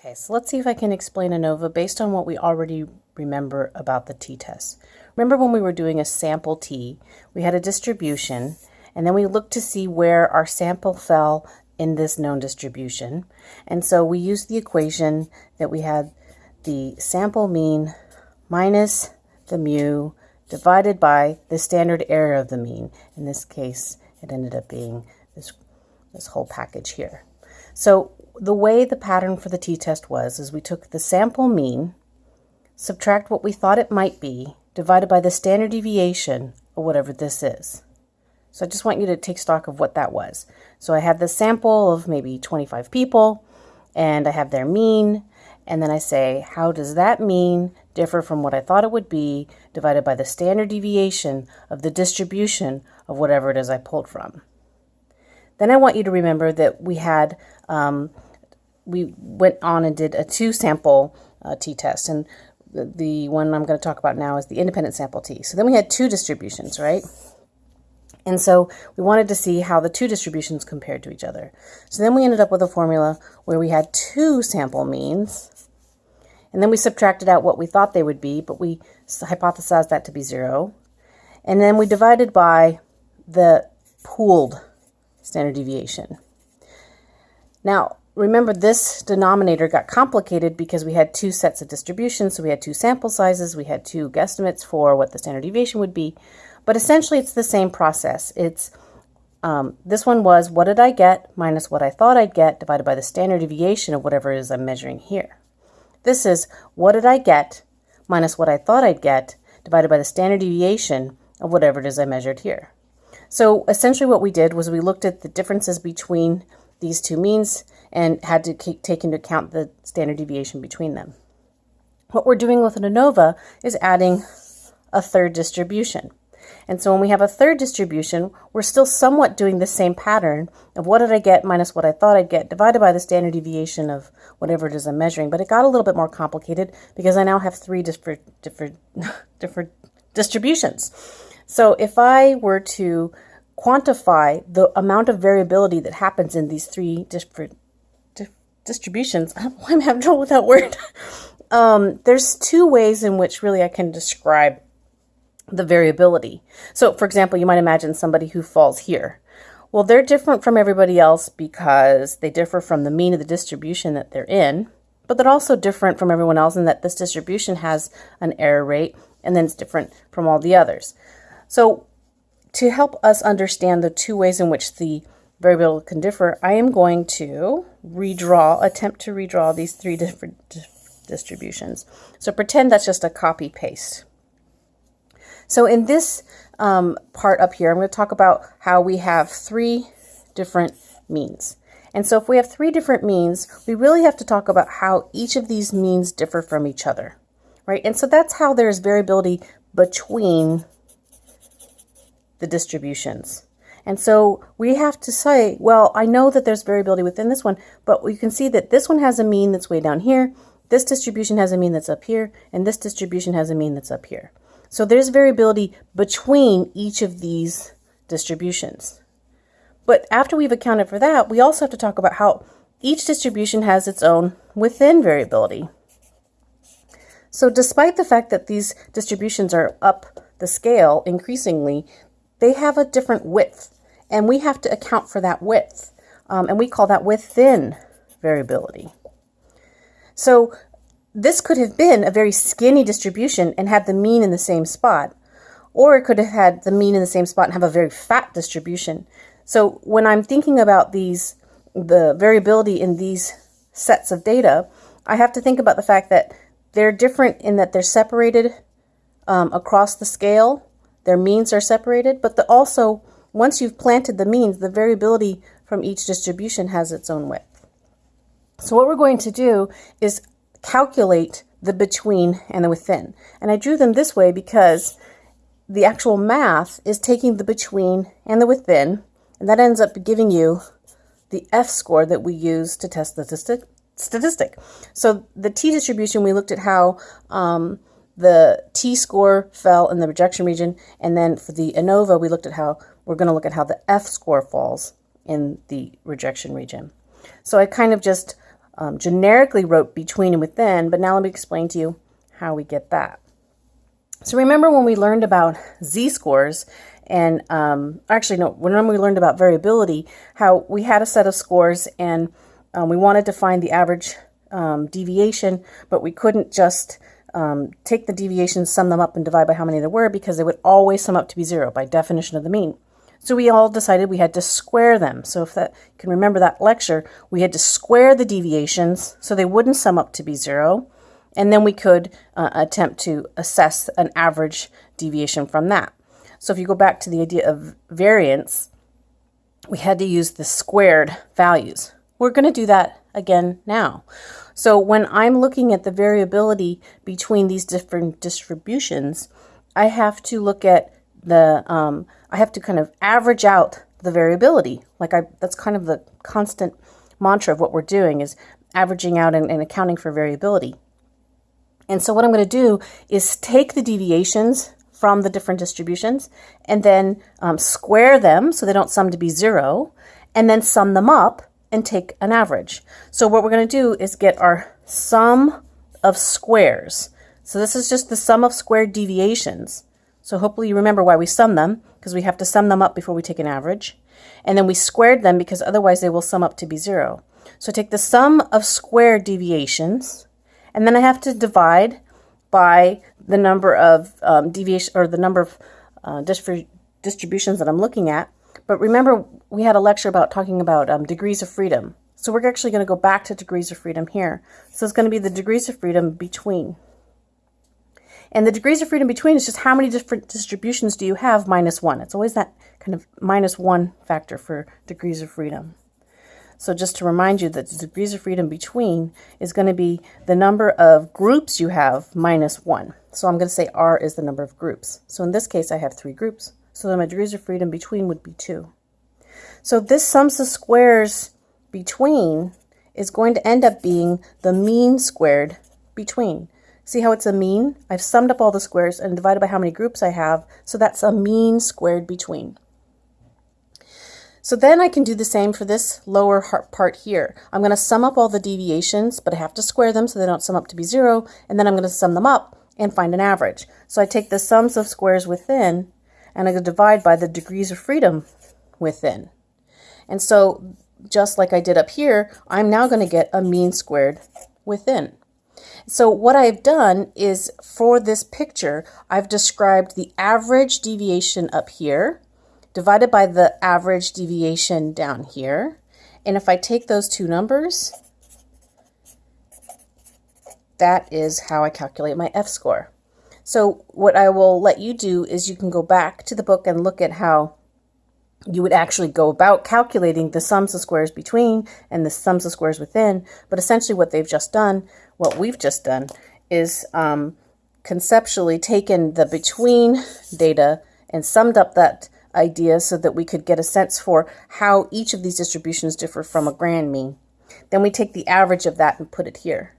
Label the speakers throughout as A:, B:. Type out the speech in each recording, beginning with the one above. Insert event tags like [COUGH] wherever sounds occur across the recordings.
A: Okay, so let's see if I can explain ANOVA based on what we already remember about the t-test. Remember when we were doing a sample t, we had a distribution, and then we looked to see where our sample fell in this known distribution. And so we used the equation that we had the sample mean minus the mu divided by the standard error of the mean. In this case, it ended up being this, this whole package here. So the way the pattern for the t-test was is we took the sample mean, subtract what we thought it might be, divided by the standard deviation of whatever this is. So I just want you to take stock of what that was. So I had the sample of maybe 25 people, and I have their mean, and then I say, how does that mean differ from what I thought it would be divided by the standard deviation of the distribution of whatever it is I pulled from. Then I want you to remember that we had, um, we went on and did a two sample uh, t-test and the, the one I'm going to talk about now is the independent sample t. So then we had two distributions, right? And so we wanted to see how the two distributions compared to each other. So then we ended up with a formula where we had two sample means and then we subtracted out what we thought they would be, but we hypothesized that to be zero. And then we divided by the pooled standard deviation. Now, remember this denominator got complicated because we had two sets of distributions, so we had two sample sizes, we had two guesstimates for what the standard deviation would be, but essentially it's the same process. It's um, this one was what did I get minus what I thought I'd get divided by the standard deviation of whatever it is I'm measuring here. This is what did I get minus what I thought I'd get divided by the standard deviation of whatever it is I measured here. So essentially what we did was we looked at the differences between these two means and had to take into account the standard deviation between them. What we're doing with an ANOVA is adding a third distribution. And so when we have a third distribution, we're still somewhat doing the same pattern of what did I get minus what I thought I'd get divided by the standard deviation of whatever it is I'm measuring. But it got a little bit more complicated because I now have three different, different, [LAUGHS] different distributions. So if I were to quantify the amount of variability that happens in these three different di distributions, [LAUGHS] I'm having trouble with that word. [LAUGHS] um, there's two ways in which really I can describe the variability. So, for example, you might imagine somebody who falls here. Well, they're different from everybody else because they differ from the mean of the distribution that they're in, but they're also different from everyone else in that this distribution has an error rate and then it's different from all the others. So, to help us understand the two ways in which the variability can differ, I am going to redraw, attempt to redraw these three different distributions. So pretend that's just a copy paste. So in this um, part up here, I'm going to talk about how we have three different means. And so if we have three different means, we really have to talk about how each of these means differ from each other, right? And so that's how there's variability between the distributions. And so we have to say, well, I know that there's variability within this one, but you can see that this one has a mean that's way down here, this distribution has a mean that's up here, and this distribution has a mean that's up here. So there's variability between each of these distributions. But after we've accounted for that, we also have to talk about how each distribution has its own within variability. So despite the fact that these distributions are up the scale increasingly, they have a different width. And we have to account for that width. Um, and we call that within variability. So this could have been a very skinny distribution and had the mean in the same spot, or it could have had the mean in the same spot and have a very fat distribution. So when I'm thinking about these, the variability in these sets of data, I have to think about the fact that they're different in that they're separated um, across the scale. Their means are separated, but the, also once you've planted the means, the variability from each distribution has its own width. So what we're going to do is calculate the between and the within. And I drew them this way because the actual math is taking the between and the within, and that ends up giving you the F-score that we use to test the statistic. So the t-distribution, we looked at how um, the t-score fell in the rejection region, and then for the ANOVA, we looked at how, we're going to look at how the F-score falls in the rejection region. So I kind of just um, generically wrote between and within, but now let me explain to you how we get that. So remember when we learned about z-scores and um, actually no, when we learned about variability, how we had a set of scores and um, we wanted to find the average um, deviation, but we couldn't just um, take the deviations, sum them up, and divide by how many there were because they would always sum up to be zero by definition of the mean. So we all decided we had to square them. So if that you can remember that lecture, we had to square the deviations so they wouldn't sum up to be zero. And then we could uh, attempt to assess an average deviation from that. So if you go back to the idea of variance, we had to use the squared values. We're going to do that again now. So when I'm looking at the variability between these different distributions, I have to look at the, um, I have to kind of average out the variability. Like I, that's kind of the constant mantra of what we're doing is averaging out and, and accounting for variability. And so what I'm going to do is take the deviations from the different distributions and then um, square them so they don't sum to be zero and then sum them up and take an average. So what we're going to do is get our sum of squares. So this is just the sum of squared deviations. So hopefully you remember why we sum them, because we have to sum them up before we take an average. And then we squared them because otherwise they will sum up to be zero. So take the sum of squared deviations, and then I have to divide by the number of um, deviation or the number of uh, distributions that I'm looking at. But remember, we had a lecture about talking about um, degrees of freedom. So we're actually going to go back to degrees of freedom here. So it's going to be the degrees of freedom between. And the degrees of freedom between is just how many different distributions do you have minus 1. It's always that kind of minus 1 factor for degrees of freedom. So just to remind you that the degrees of freedom between is going to be the number of groups you have minus 1. So I'm going to say R is the number of groups. So in this case, I have three groups. So then my degrees of freedom between would be 2. So this sums the squares between is going to end up being the mean squared between. See how it's a mean? I've summed up all the squares and divided by how many groups I have, so that's a mean squared between. So then I can do the same for this lower part here. I'm going to sum up all the deviations, but I have to square them so they don't sum up to be zero, and then I'm going to sum them up and find an average. So I take the sums of squares within, and I divide by the degrees of freedom within. And so just like I did up here, I'm now going to get a mean squared within. So what I've done is for this picture, I've described the average deviation up here divided by the average deviation down here. And if I take those two numbers, that is how I calculate my F-score. So what I will let you do is you can go back to the book and look at how you would actually go about calculating the sums of squares between and the sums of squares within. But essentially what they've just done, what we've just done, is um, conceptually taken the between data and summed up that idea so that we could get a sense for how each of these distributions differ from a grand mean. Then we take the average of that and put it here.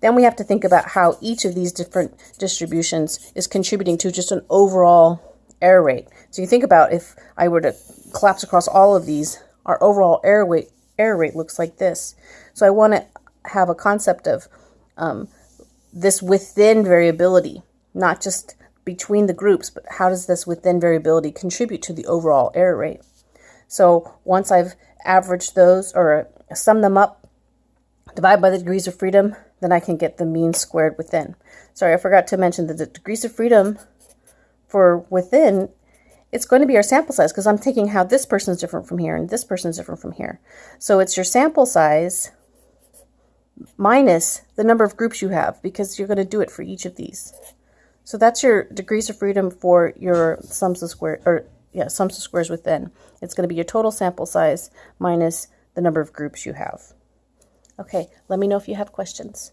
A: Then we have to think about how each of these different distributions is contributing to just an overall error rate. So you think about if I were to collapse across all of these, our overall error rate, error rate looks like this. So I want to have a concept of um, this within variability, not just between the groups, but how does this within variability contribute to the overall error rate? So once I've averaged those or sum them up, divide by the degrees of freedom, then I can get the mean squared within. Sorry, I forgot to mention that the degrees of freedom for within it's going to be our sample size because I'm taking how this person is different from here and this person is different from here. So it's your sample size minus the number of groups you have because you're going to do it for each of these. So that's your degrees of freedom for your sums of square or yeah, sums of squares within. It's going to be your total sample size minus the number of groups you have. Okay, let me know if you have questions.